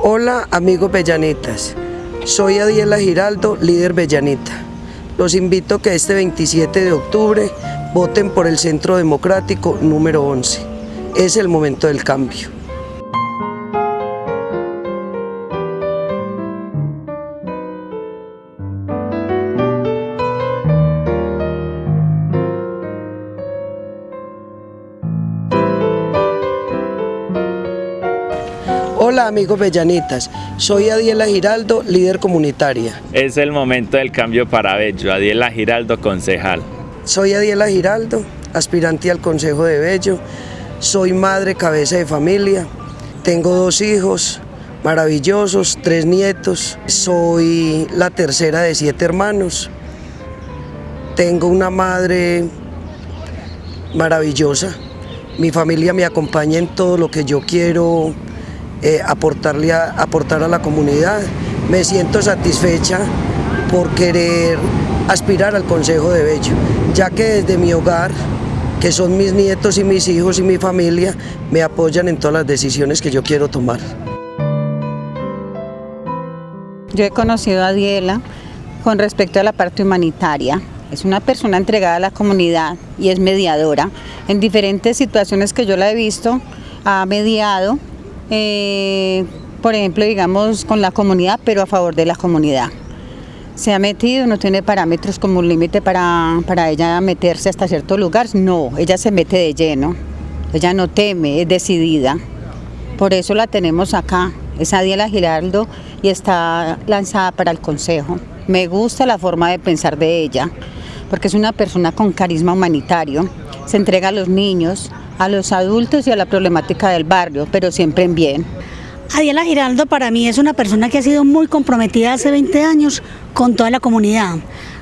Hola amigos Bellanitas, soy Adiela Giraldo, líder Bellanita. Los invito a que este 27 de octubre voten por el Centro Democrático número 11. Es el momento del cambio. Hola amigos Bellanitas, soy Adiela Giraldo, líder comunitaria. Es el momento del cambio para Bello, Adiela Giraldo, concejal. Soy Adiela Giraldo, aspirante al Consejo de Bello, soy madre cabeza de familia, tengo dos hijos maravillosos, tres nietos, soy la tercera de siete hermanos, tengo una madre maravillosa, mi familia me acompaña en todo lo que yo quiero eh, aportarle aportar a la comunidad. Me siento satisfecha por querer aspirar al Consejo de Bello, ya que desde mi hogar, que son mis nietos y mis hijos y mi familia, me apoyan en todas las decisiones que yo quiero tomar. Yo he conocido a Diela con respecto a la parte humanitaria. Es una persona entregada a la comunidad y es mediadora. En diferentes situaciones que yo la he visto, ha mediado eh, por ejemplo, digamos, con la comunidad, pero a favor de la comunidad. Se ha metido, no tiene parámetros como un límite para, para ella meterse hasta cierto lugar, no, ella se mete de lleno, ella no teme, es decidida. Por eso la tenemos acá, es Adiela Giraldo y está lanzada para el Consejo. Me gusta la forma de pensar de ella, porque es una persona con carisma humanitario, se entrega a los niños, a los adultos y a la problemática del barrio, pero siempre en bien. Adiela Giraldo para mí es una persona que ha sido muy comprometida hace 20 años con toda la comunidad,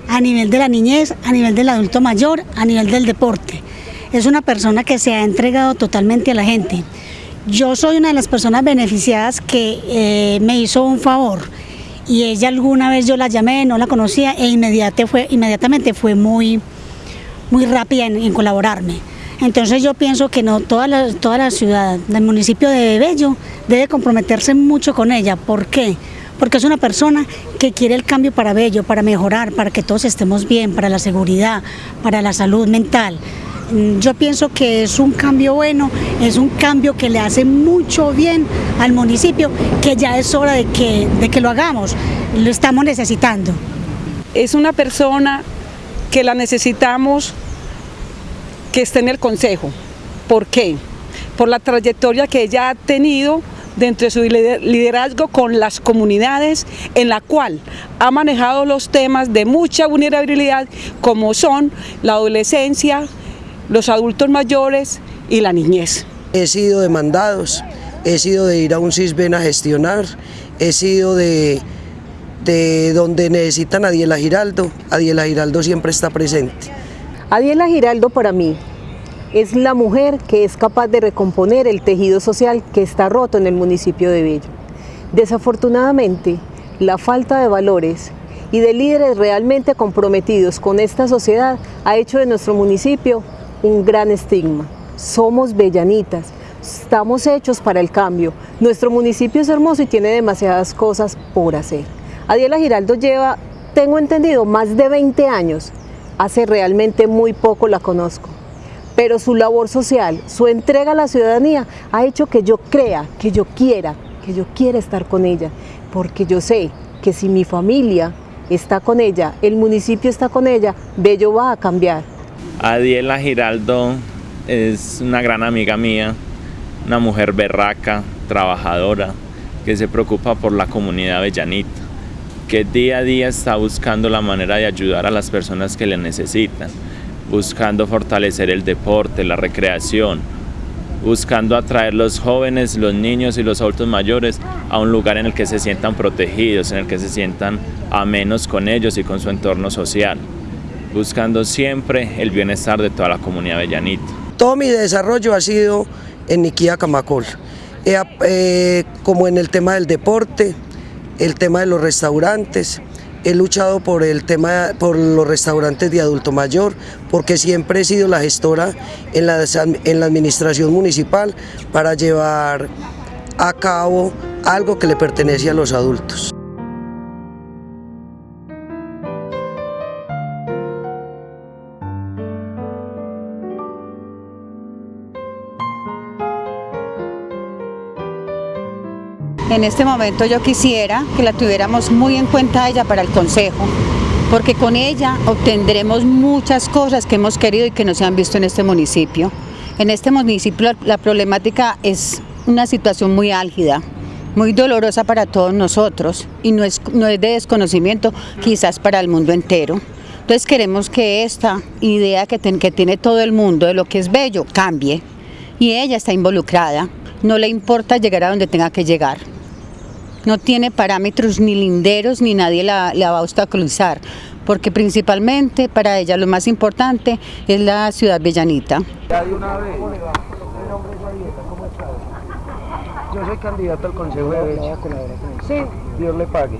a nivel de la niñez, a nivel del adulto mayor, a nivel del deporte. Es una persona que se ha entregado totalmente a la gente. Yo soy una de las personas beneficiadas que eh, me hizo un favor y ella alguna vez yo la llamé, no la conocía e inmediatamente fue, inmediatamente fue muy, muy rápida en colaborarme. Entonces yo pienso que no toda la, toda la ciudad del municipio de Bello debe comprometerse mucho con ella. ¿Por qué? Porque es una persona que quiere el cambio para Bello, para mejorar, para que todos estemos bien, para la seguridad, para la salud mental. Mm, yo pienso que es un cambio bueno, es un cambio que le hace mucho bien al municipio, que ya es hora de que, de que lo hagamos, lo estamos necesitando. Es una persona que la necesitamos que esté en el Consejo. ¿Por qué? Por la trayectoria que ella ha tenido dentro de su liderazgo con las comunidades en la cual ha manejado los temas de mucha vulnerabilidad como son la adolescencia, los adultos mayores y la niñez. He sido de mandados, he sido de ir a un CISBEN a gestionar, he sido de, de donde necesitan a Adiela Giraldo, Adiela Giraldo siempre está presente. Adiela Giraldo para mí es la mujer que es capaz de recomponer el tejido social que está roto en el municipio de Bello. Desafortunadamente, la falta de valores y de líderes realmente comprometidos con esta sociedad ha hecho de nuestro municipio un gran estigma. Somos bellanitas, estamos hechos para el cambio. Nuestro municipio es hermoso y tiene demasiadas cosas por hacer. Adiela Giraldo lleva, tengo entendido, más de 20 años hace realmente muy poco la conozco. Pero su labor social, su entrega a la ciudadanía ha hecho que yo crea, que yo quiera, que yo quiera estar con ella, porque yo sé que si mi familia está con ella, el municipio está con ella, Bello va a cambiar. Adiela Giraldo es una gran amiga mía, una mujer berraca, trabajadora, que se preocupa por la comunidad bellanita que día a día está buscando la manera de ayudar a las personas que le necesitan, buscando fortalecer el deporte, la recreación, buscando atraer los jóvenes, los niños y los adultos mayores a un lugar en el que se sientan protegidos, en el que se sientan amenos con ellos y con su entorno social, buscando siempre el bienestar de toda la comunidad bellanita. Todo mi desarrollo ha sido en Niquía Camacol, eh, como en el tema del deporte, el tema de los restaurantes, he luchado por el tema por los restaurantes de adulto mayor porque siempre he sido la gestora en la, en la administración municipal para llevar a cabo algo que le pertenece a los adultos. En este momento yo quisiera que la tuviéramos muy en cuenta ella para el Consejo, porque con ella obtendremos muchas cosas que hemos querido y que no se han visto en este municipio. En este municipio la problemática es una situación muy álgida, muy dolorosa para todos nosotros y no es, no es de desconocimiento quizás para el mundo entero. Entonces queremos que esta idea que, que tiene todo el mundo de lo que es bello cambie y ella está involucrada, no le importa llegar a donde tenga que llegar no tiene parámetros ni linderos ni nadie la, va a obstaculizar, porque principalmente para ella lo más importante es la ciudad bellanita. Yo soy candidato al Consejo de Bello. Sí, Dios le pague.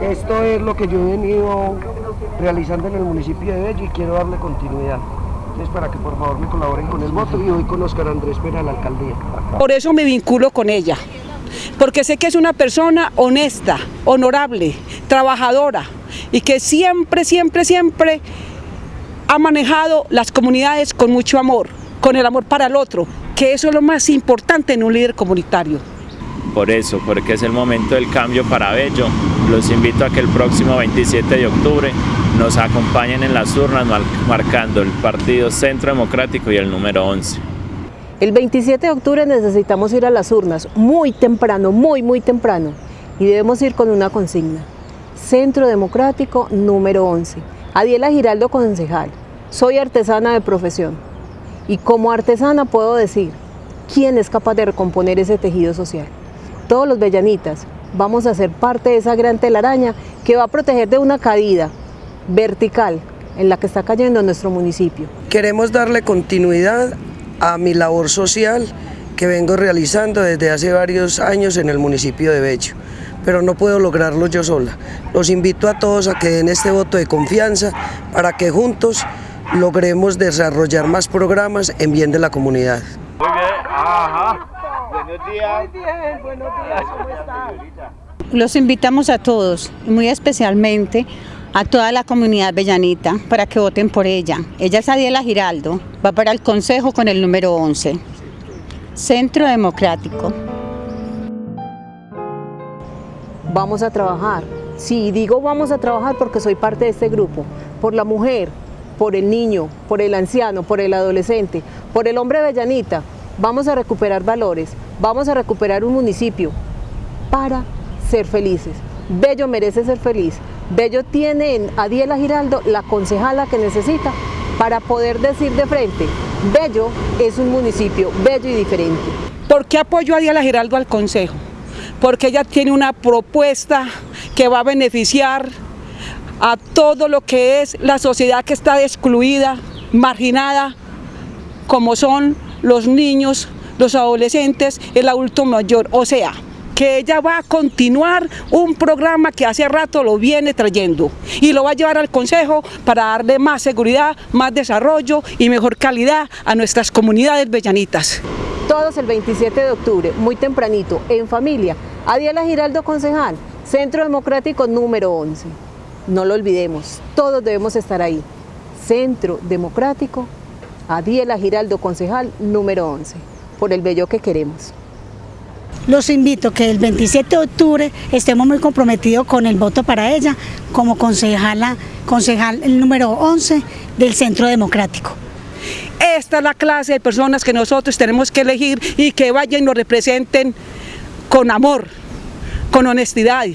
Esto es lo que yo he venido realizando en el municipio de Bello y quiero darle continuidad. Entonces, para que por favor me colaboren con el voto y hoy con Oscar Andrés Pera a la alcaldía. Por eso me vinculo con ella porque sé que es una persona honesta, honorable, trabajadora y que siempre, siempre, siempre ha manejado las comunidades con mucho amor, con el amor para el otro, que eso es lo más importante en un líder comunitario. Por eso, porque es el momento del cambio para Bello, los invito a que el próximo 27 de octubre nos acompañen en las urnas marcando el Partido Centro Democrático y el número 11. El 27 de octubre necesitamos ir a las urnas muy temprano, muy, muy temprano. Y debemos ir con una consigna. Centro Democrático número 11. Adiela Giraldo, concejal. Soy artesana de profesión. Y como artesana puedo decir, ¿quién es capaz de recomponer ese tejido social? Todos los bellanitas vamos a ser parte de esa gran telaraña que va a proteger de una caída vertical en la que está cayendo nuestro municipio. Queremos darle continuidad a mi labor social que vengo realizando desde hace varios años en el municipio de Bello, pero no puedo lograrlo yo sola. Los invito a todos a que den este voto de confianza para que juntos logremos desarrollar más programas en bien de la comunidad. Muy bien, ajá. Buenos días. Muy bien, buenos días, ¿cómo están? Los invitamos a todos, muy especialmente a toda la comunidad bellanita para que voten por ella. Ella es Adiela Giraldo, va para el Consejo con el número 11. Centro Democrático. Vamos a trabajar. Sí, digo vamos a trabajar porque soy parte de este grupo. Por la mujer, por el niño, por el anciano, por el adolescente, por el hombre bellanita. Vamos a recuperar valores, vamos a recuperar un municipio para ser felices. Bello merece ser feliz. Bello tiene en Adiela Giraldo la concejala que necesita para poder decir de frente, Bello es un municipio bello y diferente. ¿Por qué apoyo a Adiela Giraldo al Consejo? Porque ella tiene una propuesta que va a beneficiar a todo lo que es la sociedad que está excluida, marginada, como son los niños, los adolescentes, el adulto mayor. O sea, que ella va a continuar un programa que hace rato lo viene trayendo y lo va a llevar al Consejo para darle más seguridad, más desarrollo y mejor calidad a nuestras comunidades bellanitas. Todos el 27 de octubre, muy tempranito, en familia, Adiela Giraldo Concejal, Centro Democrático número 11. No lo olvidemos, todos debemos estar ahí. Centro Democrático, Adiela Giraldo Concejal número 11, por el bello que queremos los invito que el 27 de octubre estemos muy comprometidos con el voto para ella como concejala, concejal número 11 del Centro Democrático. Esta es la clase de personas que nosotros tenemos que elegir y que vayan y nos representen con amor, con honestidad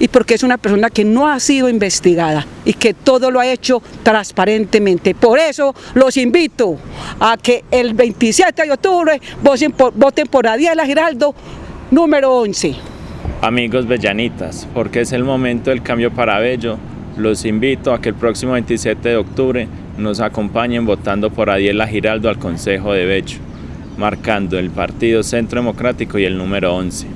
y porque es una persona que no ha sido investigada y que todo lo ha hecho transparentemente. Por eso los invito a que el 27 de octubre voten por, voten por Adiela Giraldo Número 11. Amigos bellanitas, porque es el momento del cambio para Bello, los invito a que el próximo 27 de octubre nos acompañen votando por Adiela Giraldo al Consejo de Bello, marcando el Partido Centro Democrático y el número 11.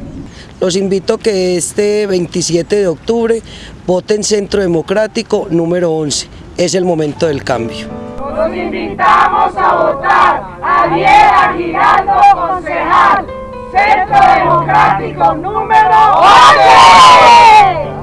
Los invito a que este 27 de octubre voten Centro Democrático número 11. Es el momento del cambio. Los invitamos a votar a Adiela Giraldo Concejal. Centro Democrático número 11.